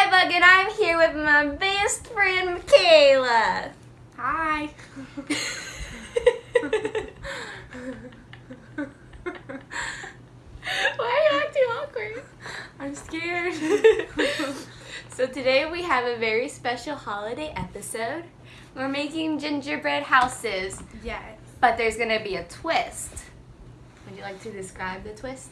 Hi, Bug, and I'm here with my best friend, Michaela. Hi. Why are you acting awkward? I'm scared. so today we have a very special holiday episode. We're making gingerbread houses, yes. but there's gonna be a twist. Would you like to describe the twist?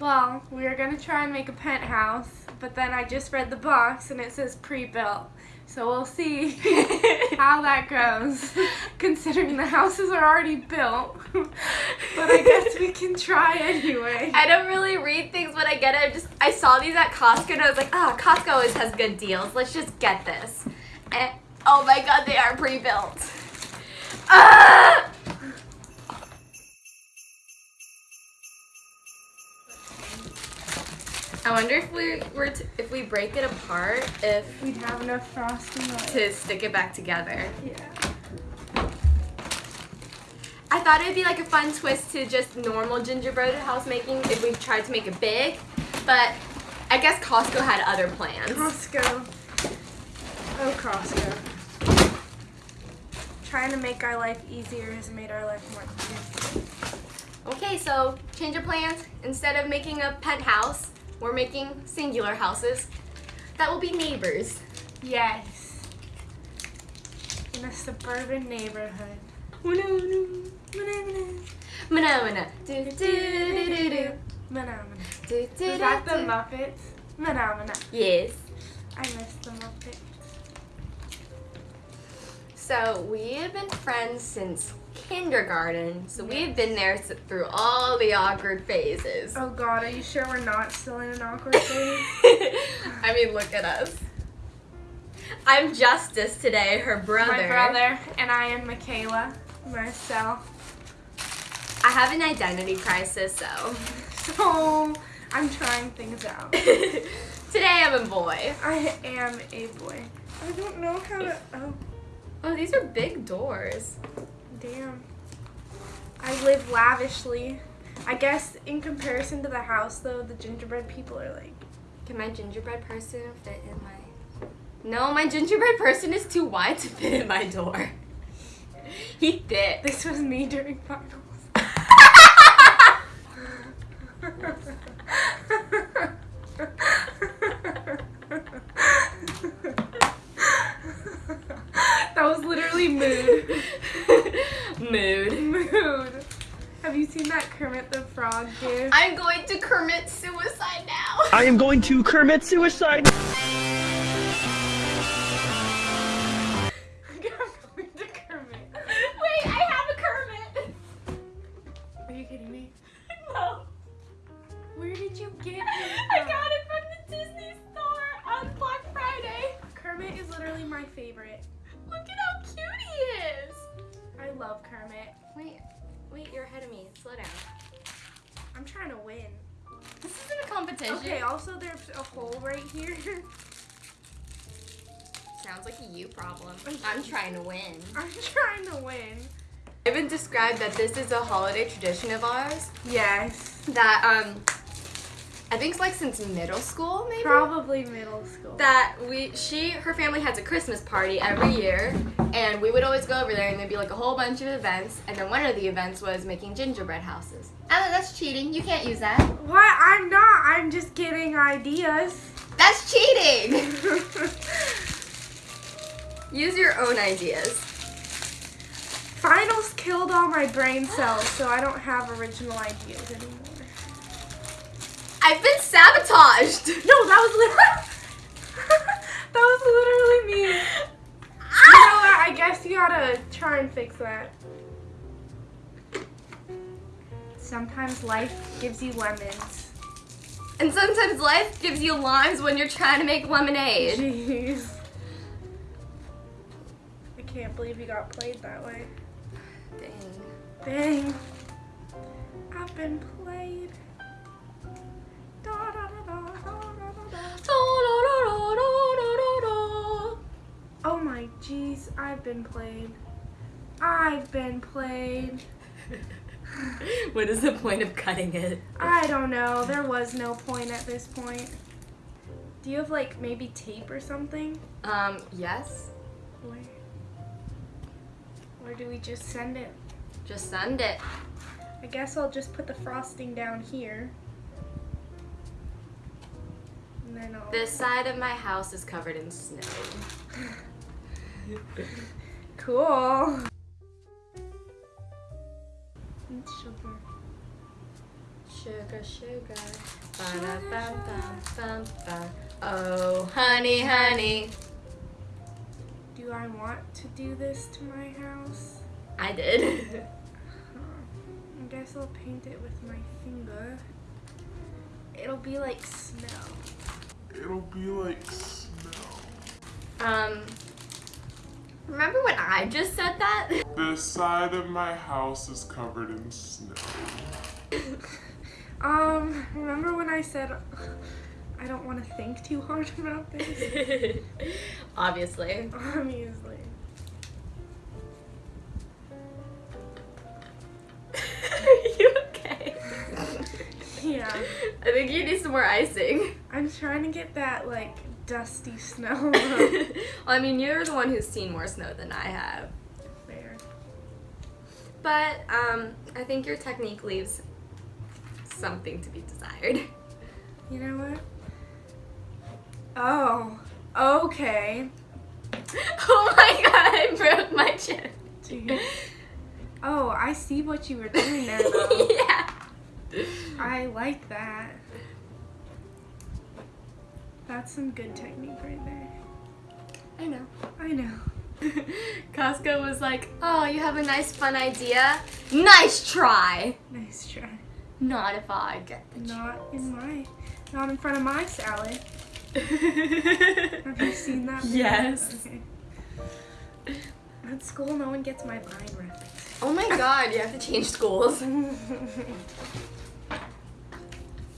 Well, we were gonna try and make a penthouse, but then I just read the box and it says pre-built. So we'll see how that goes, considering the houses are already built. but I guess we can try anyway. I don't really read things when I get it. I just I saw these at Costco and I was like, ah, Costco always has good deals. Let's just get this. And oh my god, they are pre-built. Ah! I wonder if we were to, if we break it apart, if We'd have enough frosting on to stick it back together. Yeah. I thought it'd be like a fun twist to just normal gingerbread house making if we tried to make it big, but I guess Costco had other plans. Costco. Oh, Costco. Trying to make our life easier has made our life more difficult. Okay, so change of plans. Instead of making a penthouse, we're making singular houses that will be neighbors. Yes. In a suburban neighborhood. Mana-mana. Do, do, do, do, do. Manamana. Do, do, Is that do, the. Muppets? Manamana. Yes. I miss the Muppets. So we have been friends since kindergarten. So we've been there through all the awkward phases. Oh god, are you sure we're not still in an awkward phase? I mean, look at us. I'm Justice today, her brother. My brother and I am Michaela, myself. I have an identity crisis, so. So I'm trying things out. today I'm a boy. I am a boy. I don't know how to. Oh, Oh, these are big doors. Damn. I live lavishly. I guess in comparison to the house, though, the gingerbread people are like. Can my gingerbread person fit in my. No, my gingerbread person is too wide to fit in my door. He thick. This was me during finals. Mood. Mood. Have you seen that Kermit the Frog gif? I'm going to commit suicide now. I am going to commit suicide. Competition. Okay, also there's a hole right here. Sounds like a you problem. I'm trying to win. I'm trying to win. I've been described that this is a holiday tradition of ours Yes. that um I think it's like since middle school maybe. Probably middle school. that we she her family has a Christmas party every year and we would always go over there and there'd be like a whole bunch of events and then one of the events was making gingerbread houses. Oh, that's cheating. You can't use that. What? I'm not. I'm just getting ideas. That's cheating. use your own ideas. Finals killed all my brain cells, so I don't have original ideas anymore. I've been sabotaged. No, that was literally. that was literally me. You Ah! know what? I guess you gotta try and fix that. Sometimes life gives you lemons. And sometimes life gives you limes when you're trying to make lemonade. Jeez. I can't believe you got played that way. Dang. Dang. I've been played. Oh my jeez, I've been played. I've been played. what is the point of cutting it? I don't know. There was no point at this point. Do you have like maybe tape or something? Um, yes. Where? Or do we just send it? Just send it. I guess I'll just put the frosting down here. I'll. This side of my house is covered in snow. Cool. And sugar. Sugar, sugar. Ba-da-bum-bum-bum-bum. Oh, honey, honey. Do I want to do this to my house? I did. I guess I'll paint it with my finger. It'll be like snow. It'll be like snow. um, remember when I just said that? The side of my house is covered in snow. Um, remember when I said I don't want to think too hard about this? Obviously. Obviously. Are you okay? Yeah. I think you need some more icing. I'm trying to get that like dusty snow well, I mean, you're the one who's seen more snow than I have. there. But um, I think your technique leaves something to be desired. You know what? Oh, okay. Oh my god, I broke my chin. Jeez. Oh, I see what you were doing there though. yeah. I like that. That's some good technique right there. I know. I know. Costco was like, oh, you have a nice fun idea. Nice try. Nice try. Not if I get the Not in my, not in front of my salad. Have you seen that? video? Yes. Okay. At school, no one gets my line reference. Oh my god, you have to change schools.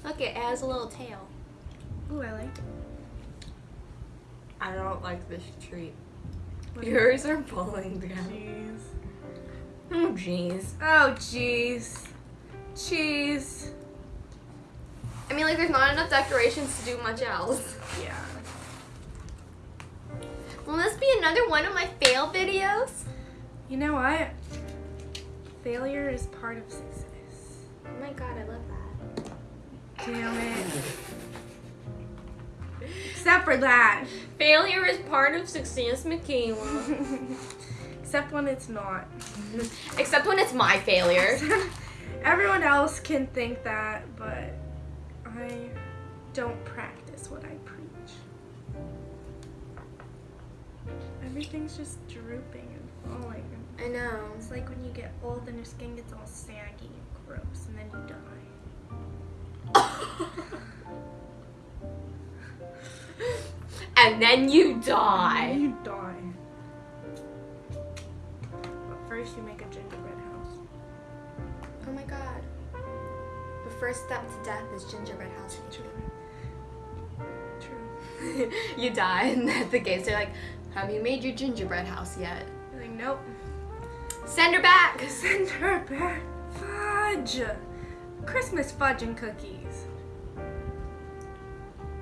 Look, it has a little tail. Ooh, I like it. I don't like this treat. What Yours are falling down. Jeez. Oh, jeez. Oh, jeez. Cheese. I mean, like, there's not enough decorations to do much else. Yeah. Will this be another one of my fail videos? You know what? Failure is part of success. Oh my god, I love that. Damn it. Except for that. Failure is part of success, Michaela. Except when it's not. Except when it's my failure. Everyone else can think that, but I don't practice what I preach. Everything's just drooping and falling. I know. It's like when you get old and your skin gets all saggy and gross, and then you die. and then you die. You die. But first, you make a gingerbread house. Oh my god. The first step to death is gingerbread house. True. you die, and at the gates they're like, "Have you made your gingerbread house yet?" You're like, nope. Send her back. Send her back. Fudge. Christmas fudge and cookies.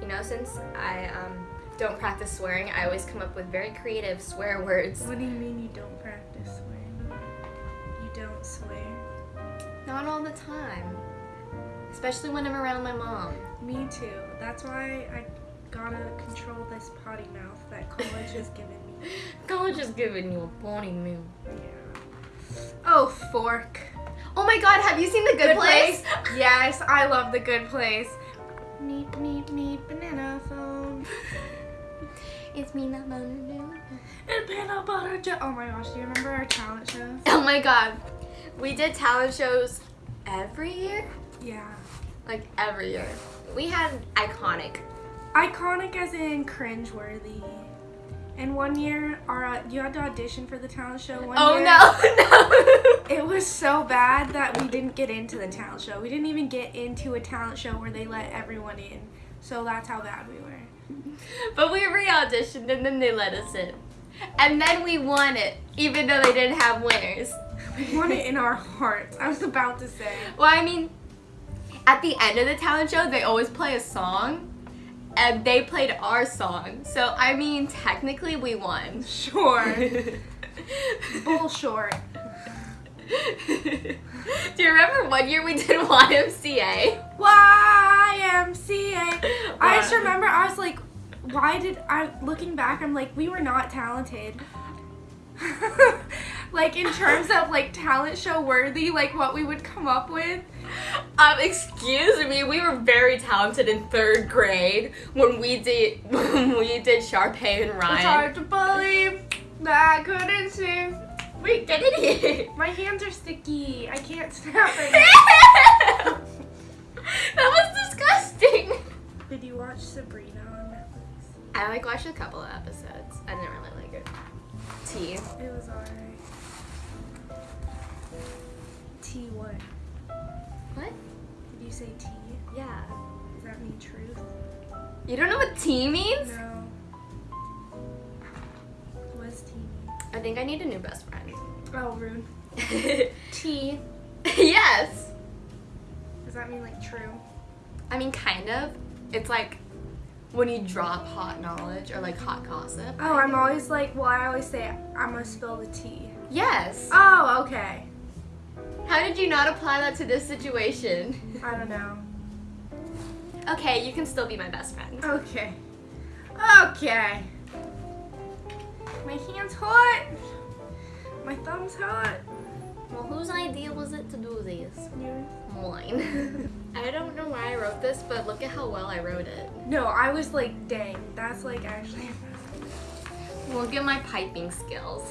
You know, since I um, don't practice swearing, I always come up with very creative swear words. What do you mean you don't practice swearing? You don't swear? Not all the time, especially when I'm around my mom. Me too. That's why I gotta control this potty mouth that college has given me. College has given you a pony meal. Yeah. Oh, fork. Oh my god, have you seen The Good, Place? yes, I love the good place. Neep, neep, neep, banana phone. It's me, not Lisa. And peanut butter jelly. Oh my gosh, do you remember our talent shows? Oh my god. We did talent shows every year? Yeah. Like every year. We had iconic. Iconic as in cringeworthy. And one year, our uh, you had to audition for the talent show. One Oh year, no, no. It was so bad that we didn't get into the talent show. We didn't even get into a talent show where they let everyone in. So that's how bad we were. But we re-auditioned and then they let us in. And then we won it, even though they didn't have winners. We won it in our hearts. I was about to say. Well, I mean, at the end of the talent show, they always play a song. And they played our song. So I mean, technically we won. Sure. Bull short. Do you remember one year we did YMCA? YMCA. I just remember I was like, why did I? Looking back, I'm like, we were not talented. like in terms of like talent show worthy, like what we would come up with. Um, excuse me, we were very talented in third grade when we did when we did Sharpay and Ryan. It's hard to believe that I couldn't sing. Wait, get it here. My hands are sticky. I can't snap it. that was disgusting. Did you watch Sabrina on Netflix? I like watched a couple of episodes. I didn't really like it. T. It was alright. T what? What? Say T? Yeah. Does that mean truth? You don't know what T means? No. What's T mean? I think I need a new best friend. Oh, rude. T. yes. Does that mean like true? I mean, kind of. It's like when you drop hot knowledge or like hot gossip. Oh, I'm always like, well, I always say I'm gonna spill the tea. Yes. Oh, okay. How did you not apply that to this situation? I don't know. Okay, you can still be my best friend. Okay. Okay. My hand's hot. My thumb's hot. Well, whose idea was it to do this? Yours? Mine. I don't know why I wrote this, but look at how well I wrote it. No, I was like, dang, that's like actually. Look at my piping skills.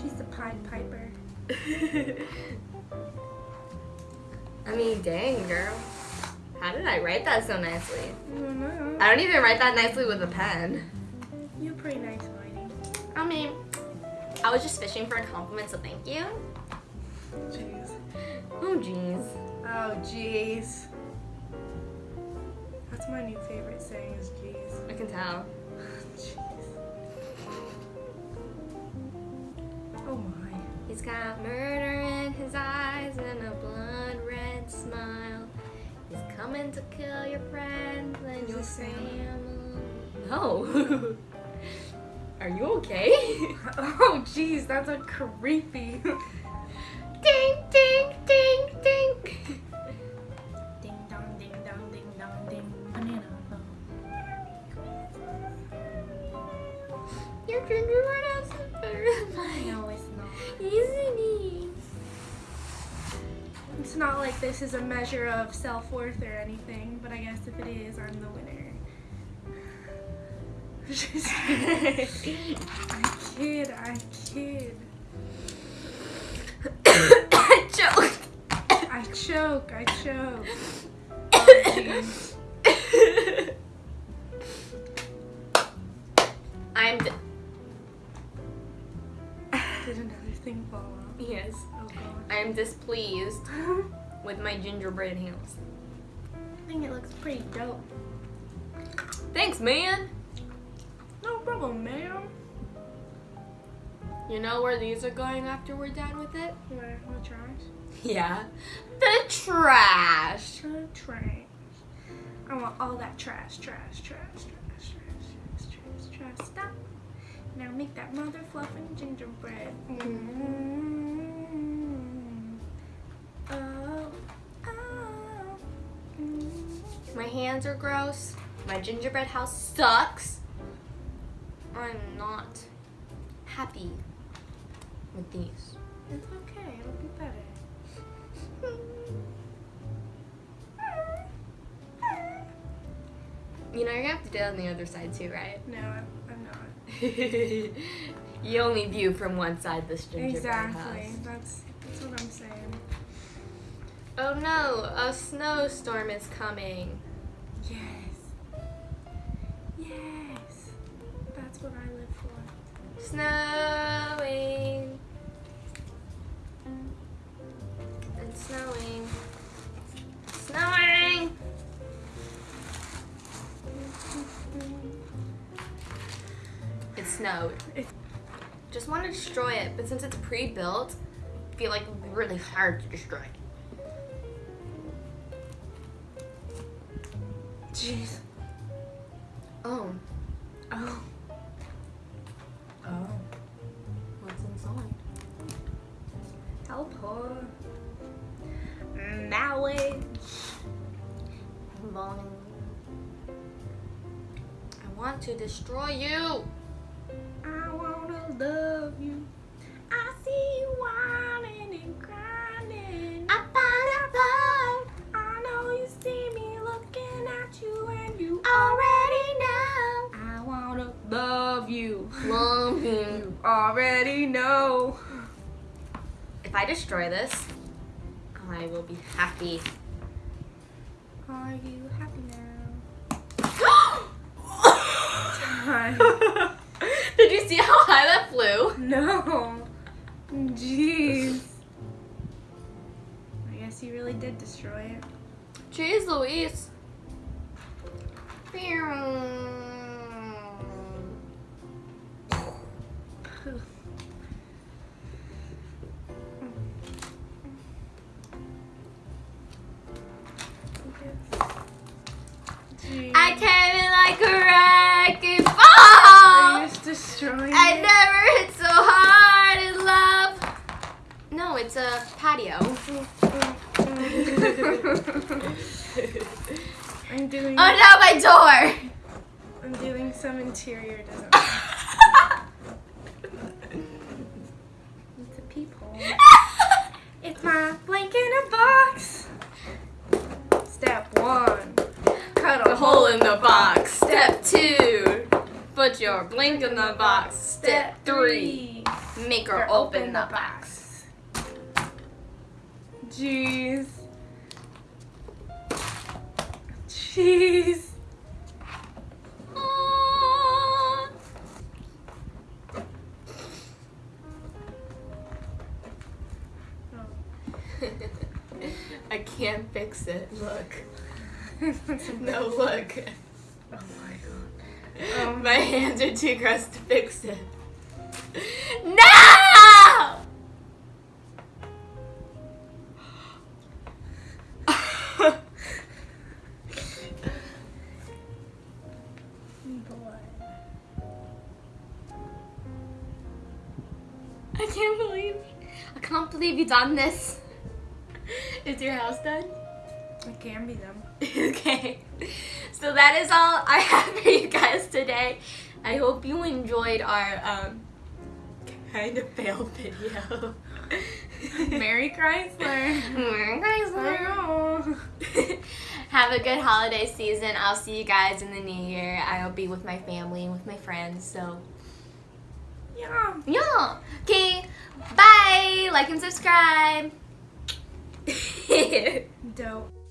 She's the Pied Piper. I mean, dang, girl. How did I write that so nicely? I don't know. I don't even write that nicely with a pen. You're pretty nice, Whitey. I mean, I was just fishing for a compliment, so thank you. Jeez. Oh, jeez. Oh, jeez. That's my new favorite saying is jeez. I can tell. Got murder in his eyes and a blood red smile. He's coming to kill your friends and your family. No. Oh. Are you okay? Oh, jeez, that's a creepy. this is a measure of self worth or anything, but I guess if it is, I'm the winner. I kid, I kid. I Joke. I choke, I choke. Oh. I'm. Did another thing fall off? yes. Oh I am displeased god. with my gingerbread house. I think it looks pretty dope. Thanks, man. No problem, ma'am. You know where these are going after we're done with it? Where? What trash? Yeah. The trash. The trash. I want all that trash, trash, trash, trash, trash, trash, trash, trash. Stop. Now make that mother fluffing gingerbread. Mm. Hands are gross. My gingerbread house sucks. I'm not happy with these. It's okay. It'll be better. You know, you're gonna have to do it on the other side too, right? No, I'm, I'm not. you only view from one side this gingerbread Exactly. house. That's that's what I'm saying. Oh no, a snowstorm is coming. Yes. Yes. That's what I live for. Snowing. It's snowing. Snowing. It snowed. Just want to destroy it, but since it's pre-built, I feel like it would be really hard to destroy. Jeez. Oh. Oh. Oh. What's inside? Help her. Knowledge. Long. I want to destroy you. Love you. Love you. You already know. If I destroy this, I will be happy. Are you happy now? Did you see how high that flew? No. Jeez. I guess you really did destroy it. Jeez Louise. Jeez. It's a patio. I'm doing. Oh no, my door. I'm doing some interior design. It's a peephole. It's my blanket in a box. Step one. Cut a hole in the box. Step two, put your blink in the box. Step three, make her open the box. Jeez. Jeez. I can't fix it. Look. No, look. Oh my god. Um, My hands are too gross to fix it. No! Believe you done this. Is your house done? It can be done. okay. So that is all I have for you guys today. I hope you enjoyed our um kind of failed video. Merry Chrysler. Merry Chrysler. Have a good holiday season. I'll see you guys in the new year. I'll be with my family and with my friends. So, Yeah. yeah. Okay. Bye. Like and subscribe. Dope.